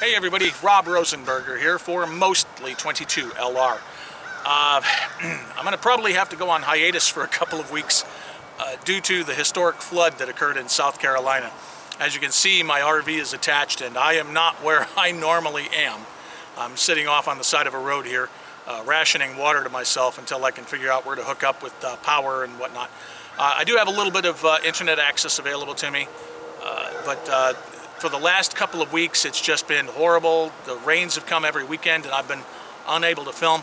Hey everybody, Rob Rosenberger here for Mostly 22 LR. Uh, I'm going to probably have to go on hiatus for a couple of weeks uh, due to the historic flood that occurred in South Carolina. As you can see, my RV is attached and I am not where I normally am. I'm sitting off on the side of a road here, uh, rationing water to myself until I can figure out where to hook up with uh, power and whatnot. Uh, I do have a little bit of uh, internet access available to me, but for the last couple of weeks, it's just been horrible. The rains have come every weekend and I've been unable to film.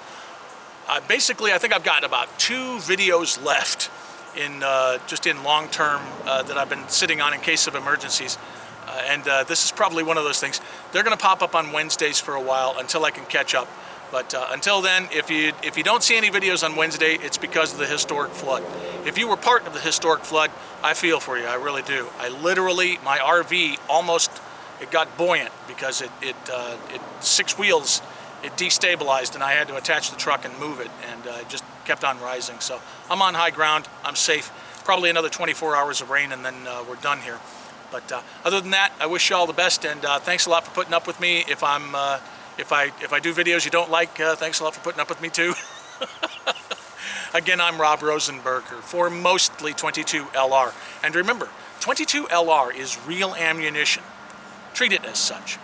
Uh, basically, I think I've got about two videos left in uh, just in long term uh, that I've been sitting on in case of emergencies. Uh, and uh, this is probably one of those things. They're going to pop up on Wednesdays for a while until I can catch up. But uh, until then, if you if you don't see any videos on Wednesday, it's because of the historic flood. If you were part of the historic flood, I feel for you, I really do. I literally, my RV almost, it got buoyant because it, it, uh, it six wheels, it destabilized and I had to attach the truck and move it and uh, it just kept on rising. So I'm on high ground, I'm safe. Probably another 24 hours of rain and then uh, we're done here. But uh, other than that, I wish you all the best and uh, thanks a lot for putting up with me. If I'm if I, if I do videos you don't like, uh, thanks a lot for putting up with me too. Again, I'm Rob Rosenberger for Mostly 22LR. And remember, 22LR is real ammunition. Treat it as such.